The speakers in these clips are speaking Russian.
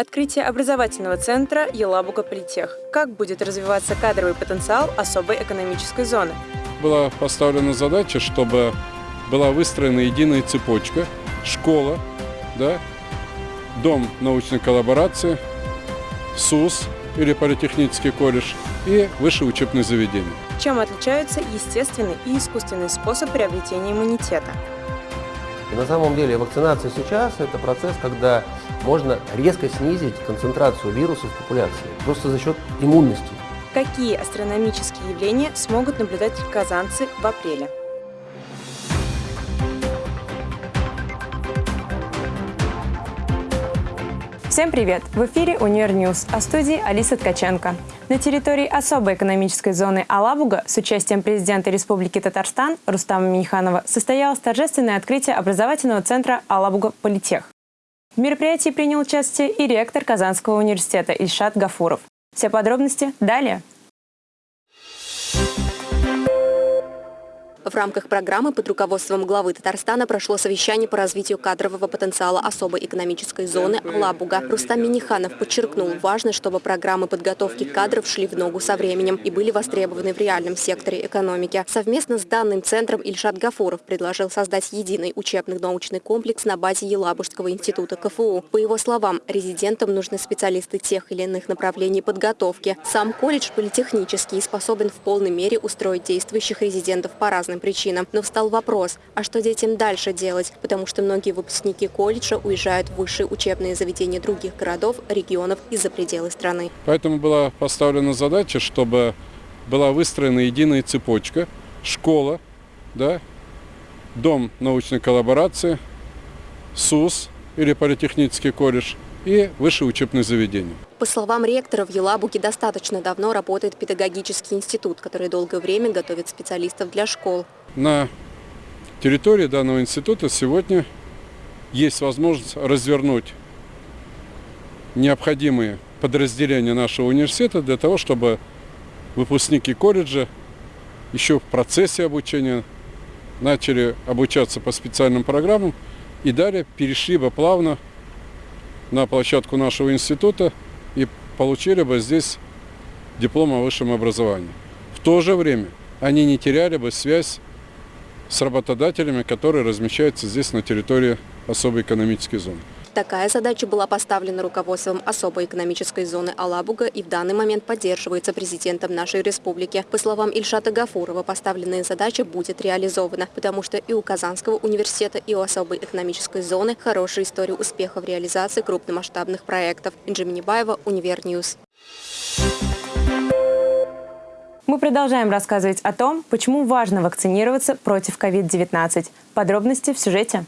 Открытие образовательного центра Елабуга Политех. Как будет развиваться кадровый потенциал особой экономической зоны? Была поставлена задача, чтобы была выстроена единая цепочка, школа, да, дом научной коллаборации, СУС или политехнический колледж и высшее учебное заведение. Чем отличаются естественный и искусственный способ приобретения иммунитета? И на самом деле вакцинация сейчас – это процесс, когда можно резко снизить концентрацию вирусов в популяции, просто за счет иммунности. Какие астрономические явления смогут наблюдать казанцы в апреле? Всем привет! В эфире «Универ News», в студии Алиса Ткаченко. На территории особой экономической зоны Алабуга с участием президента Республики Татарстан Рустама Миниханова состоялось торжественное открытие образовательного центра Алабуга Политех. В мероприятии принял участие и ректор Казанского университета Ильшат Гафуров. Все подробности далее. В рамках программы под руководством главы Татарстана прошло совещание по развитию кадрового потенциала особой экономической зоны Алабуга. Рустам Миниханов подчеркнул, важно, чтобы программы подготовки кадров шли в ногу со временем и были востребованы в реальном секторе экономики. Совместно с данным центром Ильшат Гафуров предложил создать единый учебно-научный комплекс на базе Елабужского института КФУ. По его словам, резидентам нужны специалисты тех или иных направлений подготовки. Сам колледж политехнический способен в полной мере устроить действующих резидентов по разным причинам. Но встал вопрос, а что детям дальше делать? Потому что многие выпускники колледжа уезжают в высшие учебные заведения других городов, регионов и за пределы страны. Поэтому была поставлена задача, чтобы была выстроена единая цепочка, школа, да, дом научной коллаборации, СУС или политехнический колледж и высшее учебное заведение. По словам ректора, в Елабуге достаточно давно работает педагогический институт, который долгое время готовит специалистов для школ. На территории данного института сегодня есть возможность развернуть необходимые подразделения нашего университета для того, чтобы выпускники колледжа еще в процессе обучения начали обучаться по специальным программам и далее перешли бы плавно на площадку нашего института и получили бы здесь диплом о высшем образовании. В то же время они не теряли бы связь с работодателями, которые размещаются здесь на территории особой экономической зоны. Такая задача была поставлена руководством особой экономической зоны Алабуга и в данный момент поддерживается президентом нашей республики. По словам Ильшата Гафурова, поставленная задача будет реализована, потому что и у Казанского университета, и у особой экономической зоны хорошая история успеха в реализации крупномасштабных проектов. Инже Минибаева, Универ News. Мы продолжаем рассказывать о том, почему важно вакцинироваться против COVID-19. Подробности в сюжете.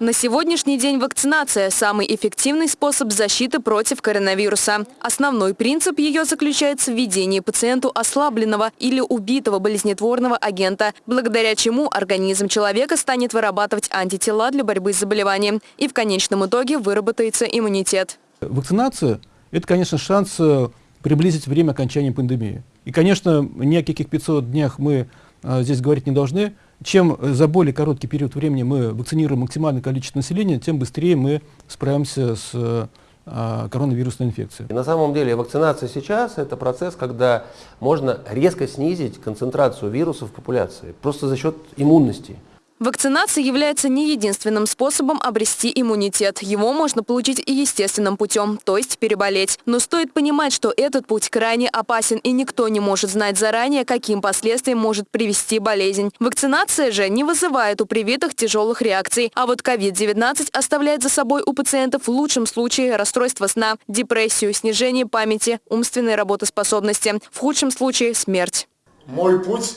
На сегодняшний день вакцинация – самый эффективный способ защиты против коронавируса. Основной принцип ее заключается в введении пациенту ослабленного или убитого болезнетворного агента, благодаря чему организм человека станет вырабатывать антитела для борьбы с заболеванием и в конечном итоге выработается иммунитет. Вакцинация – это, конечно, шанс э, приблизить время окончания пандемии. И, конечно, ни о каких 500 днях мы а, здесь говорить не должны. Чем за более короткий период времени мы вакцинируем максимальное количество населения, тем быстрее мы справимся с а, коронавирусной инфекцией. И на самом деле вакцинация сейчас – это процесс, когда можно резко снизить концентрацию вирусов в популяции, просто за счет иммунности. Вакцинация является не единственным способом обрести иммунитет. Его можно получить и естественным путем, то есть переболеть. Но стоит понимать, что этот путь крайне опасен и никто не может знать заранее, каким последствиям может привести болезнь. Вакцинация же не вызывает у привитых тяжелых реакций. А вот COVID-19 оставляет за собой у пациентов в лучшем случае расстройство сна, депрессию, снижение памяти, умственной работоспособности. В худшем случае смерть. Мой путь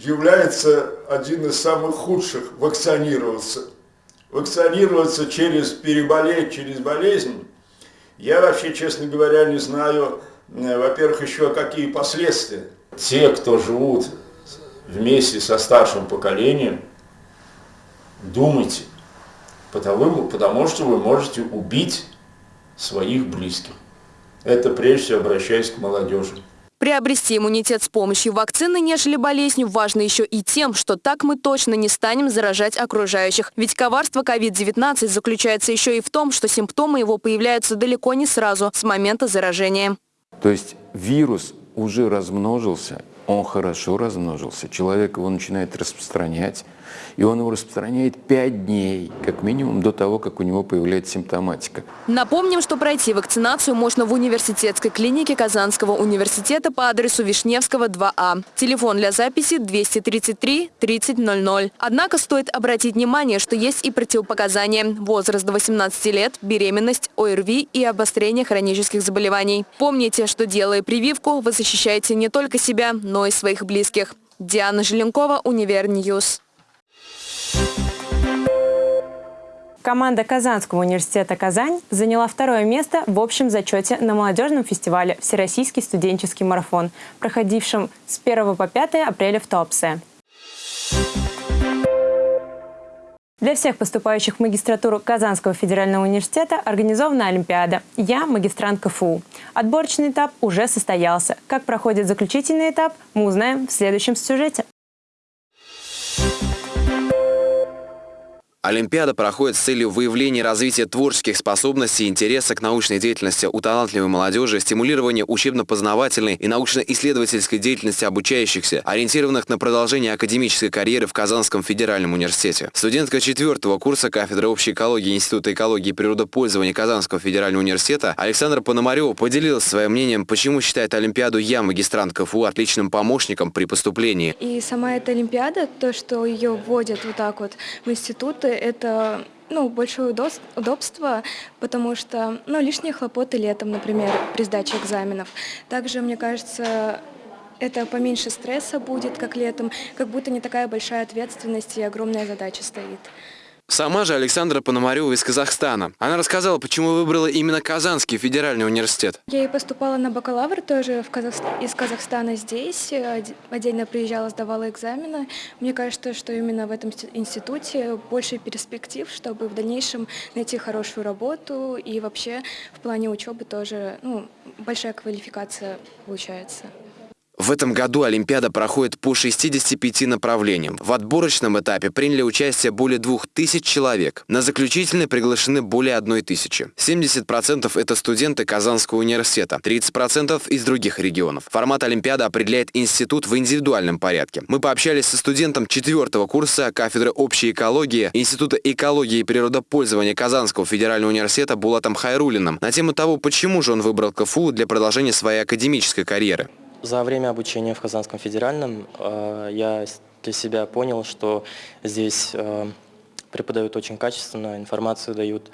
является один из самых худших – вакцинироваться. Вакцинироваться через переболеть, через болезнь. Я вообще, честно говоря, не знаю, э, во-первых, еще какие последствия. Те, кто живут вместе со старшим поколением, думайте, потому, потому что вы можете убить своих близких. Это прежде всего обращаясь к молодежи. Приобрести иммунитет с помощью вакцины, нежели болезнью, важно еще и тем, что так мы точно не станем заражать окружающих. Ведь коварство COVID-19 заключается еще и в том, что симптомы его появляются далеко не сразу, с момента заражения. То есть вирус уже размножился, он хорошо размножился, человек его начинает распространять, и он его распространяет 5 дней, как минимум, до того, как у него появляется симптоматика. Напомним, что пройти вакцинацию можно в университетской клинике Казанского университета по адресу Вишневского, 2А. Телефон для записи 233 3000. Однако стоит обратить внимание, что есть и противопоказания. Возраст до 18 лет, беременность, ОРВИ и обострение хронических заболеваний. Помните, что делая прививку, вы защищаете не только себя, но и своих близких. Диана Желенкова, Универ News. Команда Казанского университета «Казань» заняла второе место в общем зачете на молодежном фестивале «Всероссийский студенческий марафон», проходившем с 1 по 5 апреля в Туапсе. Для всех поступающих в магистратуру Казанского федерального университета организована Олимпиада «Я – магистрант КФУ». Отборочный этап уже состоялся. Как проходит заключительный этап, мы узнаем в следующем сюжете. Олимпиада проходит с целью выявления развития творческих способностей и интереса к научной деятельности у талантливой молодежи, стимулирования учебно-познавательной и научно-исследовательской деятельности обучающихся, ориентированных на продолжение академической карьеры в Казанском федеральном университете. Студентка четвертого курса кафедры общей экологии Института экологии и природопользования Казанского федерального университета Александра Пономарева поделилась своим мнением, почему считает Олимпиаду «Я, магистрант КФУ» отличным помощником при поступлении. И сама эта Олимпиада, то, что ее вводят вот так вот в институты, это ну, большое удобство, потому что ну, лишние хлопоты летом, например, при сдаче экзаменов. Также, мне кажется, это поменьше стресса будет, как летом, как будто не такая большая ответственность и огромная задача стоит. Сама же Александра Пономарева из Казахстана. Она рассказала, почему выбрала именно Казанский федеральный университет. Я и поступала на бакалавр тоже в Казах... из Казахстана здесь. Отдельно приезжала, сдавала экзамены. Мне кажется, что именно в этом институте больше перспектив, чтобы в дальнейшем найти хорошую работу. И вообще в плане учебы тоже ну, большая квалификация получается. В этом году Олимпиада проходит по 65 направлениям. В отборочном этапе приняли участие более 2000 человек. На заключительный приглашены более 1000. 70% это студенты Казанского университета, 30% из других регионов. Формат Олимпиады определяет институт в индивидуальном порядке. Мы пообщались со студентом четвертого курса кафедры общей экологии Института экологии и природопользования Казанского федерального университета Булатом Хайрулиным на тему того, почему же он выбрал КФУ для продолжения своей академической карьеры. За время обучения в Казанском федеральном э, я для себя понял, что здесь э, преподают очень качественно, информацию дают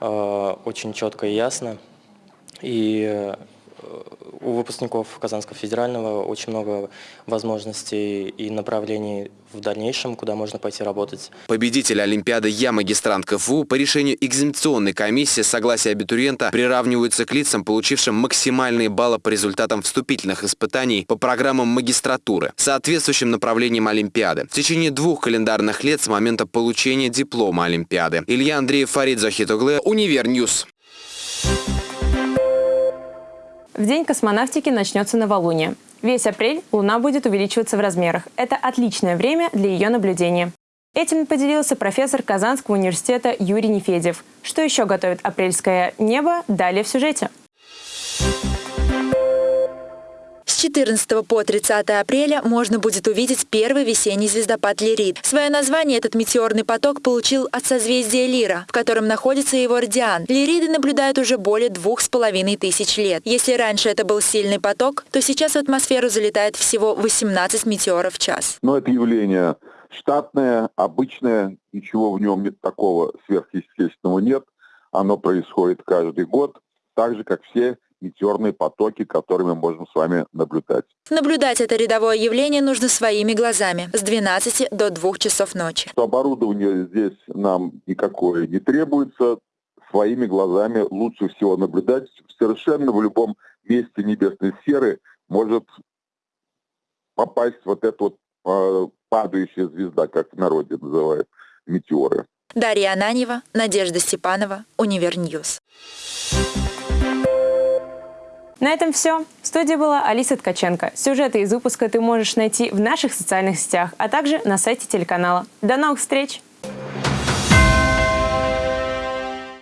э, очень четко и ясно. И у выпускников Казанского федерального очень много возможностей и направлений в дальнейшем, куда можно пойти работать. Победитель Олимпиады «Я магистрант КФУ» по решению экзаменационной комиссии с согласия абитуриента приравниваются к лицам, получившим максимальные баллы по результатам вступительных испытаний по программам магистратуры, соответствующим направлениям Олимпиады. В течение двух календарных лет с момента получения диплома Олимпиады. Илья Андреев, Фарид Захит углы, Универ News. В день космонавтики начнется новолуние. Весь апрель Луна будет увеличиваться в размерах. Это отличное время для ее наблюдения. Этим поделился профессор Казанского университета Юрий Нефедев. Что еще готовит апрельское небо, далее в сюжете. 14 по 30 апреля можно будет увидеть первый весенний звездопад Лирид. Свое название этот метеорный поток получил от созвездия Лира, в котором находится его радиан. Лириды наблюдают уже более двух с половиной тысяч лет. Если раньше это был сильный поток, то сейчас в атмосферу залетает всего 18 метеоров в час. Но это явление штатное, обычное, ничего в нем нет такого сверхъестественного нет. Оно происходит каждый год, так же, как все метеорные потоки, которые мы можем с вами наблюдать. Наблюдать это рядовое явление нужно своими глазами с 12 до 2 часов ночи. Оборудование здесь нам никакое не требуется. Своими глазами лучше всего наблюдать. Совершенно в любом месте небесной сферы может попасть вот эта вот э, падающая звезда, как в народе называют, метеоры. Дарья Ананьева, Надежда Степанова, Univer News. На этом все. В студии была Алиса Ткаченко. Сюжеты из выпуска ты можешь найти в наших социальных сетях, а также на сайте телеканала. До новых встреч!